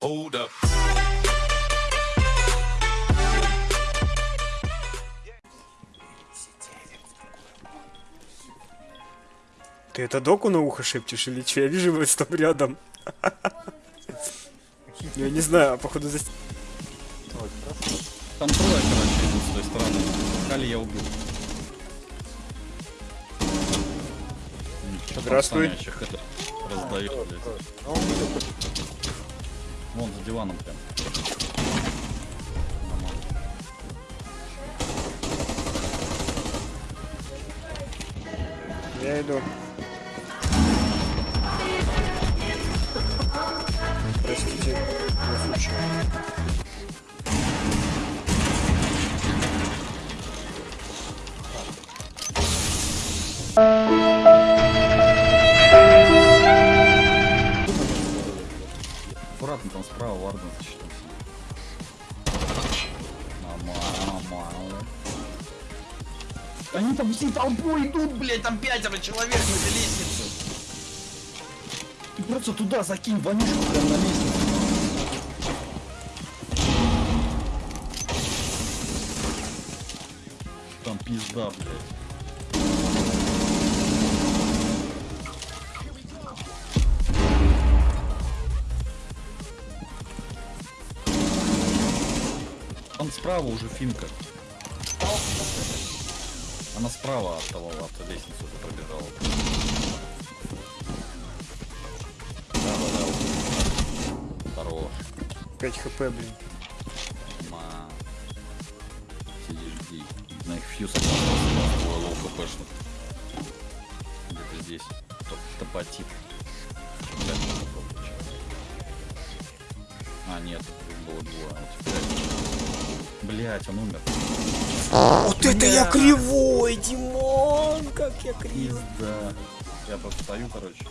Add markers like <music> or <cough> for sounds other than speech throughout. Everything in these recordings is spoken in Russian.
Hold up. Ты это доку на ухо шепчешь или что? Я вижу его стоп рядом. Я не знаю, а походу за... Там трое, короче, идут с той стороны. Кали я убил. Там Здравствуй. раздает, блядь. Вон за диваном прям. Я иду. Простите, я случайно. Там справа Варден защитился. Нормально. Они там всей толпой идут, блядь, там пятеро человек на этой лестнице. Ты просто туда закинь вонюшку прям на лестницу. Там пизда, блядь. Справа уже Finka. Она справа от того, от лестницы уже пробежала. Да, да, да. Хорош. 5 HP, блин. Ма. Сиди, жди. На их Fuze low HP-шных. Где-то здесь. Топ А, нет, было а пять. Блять, он умер. Вот это я кривой, Димон, как я кривой. Пизда. Я просто стою, короче.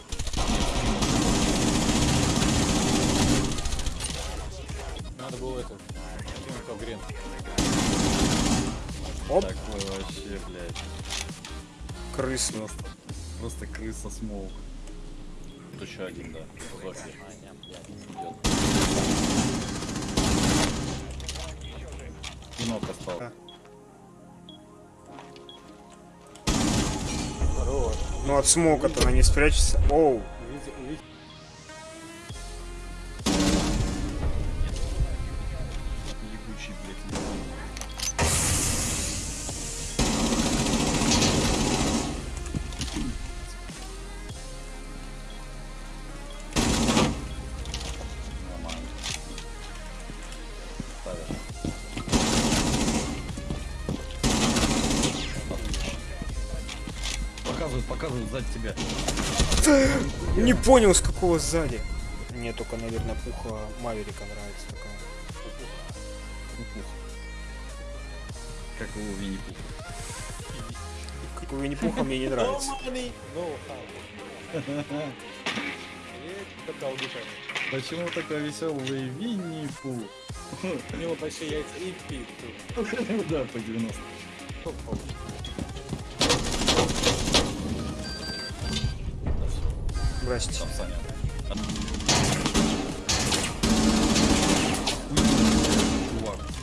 Надо было это. кинуть в грен. Оп, Такой вообще, блядь. крысно. Просто, просто крыса смол. Тут еще один, да. Идет. Кинок остался. Ну от смока-то она не спрячется. Оу. Ебучий, блядь, Показывают, показывают сзади тебя. не понял с какого сзади. Мне только, наверное, пуха Маверика нравится такая. Как у Винни-Пуха. Как у Винни-Пуха мне не нравится. <laughs> душами. Почему такой веселый Винни-Пух? У него большие яйца и пит. <laughs> Да, по 90. Здрасте. У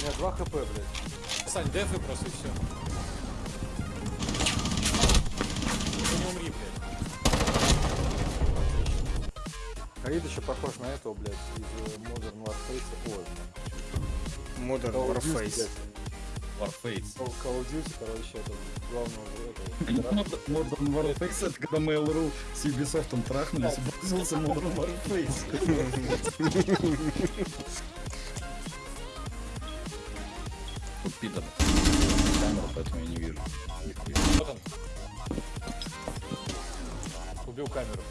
меня 2 хп, блядь. Сань, дефы просто и все. Ты не умри, блядь. Аид еще похож на этого, блядь, из э, Modern Warface. Ой, Modern Warface. Warface. Call of Duty, короче, это главного. <laughs> Modern Warface, это когда Mail.ru с Ubisoft трахнулись, и вызвался Modern Warface. Тут Питер. Камера, поэтому я не вижу. Вот он. Убил камеру.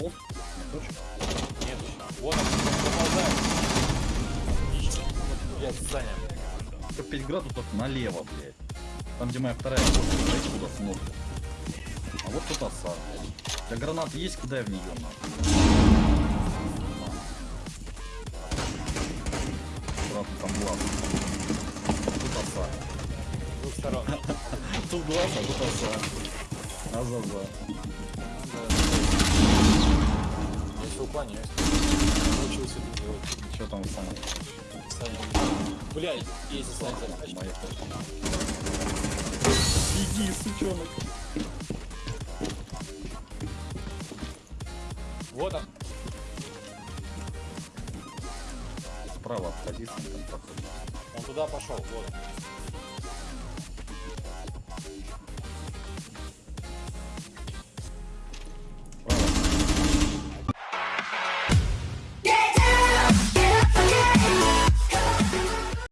Нет. Вот он. Отлично. Блядь, Саня. 5 градусов налево, блядь. Там, где моя вторая кошка, знаете, куда ног. А вот тут оса. У тебя гранаты есть, кидай в нее, нахуй. Аккуратно, там глаз. Тут оса. С двух сторон. <laughs> Тут глаз, а тут оса. Азаза. Все уклоняюсь. сюда делать. Что там Саня? Блядь, есть. Моя Беги, сучонок. Вот он. Справа обходи, там проходит. Он туда пошел. Вот.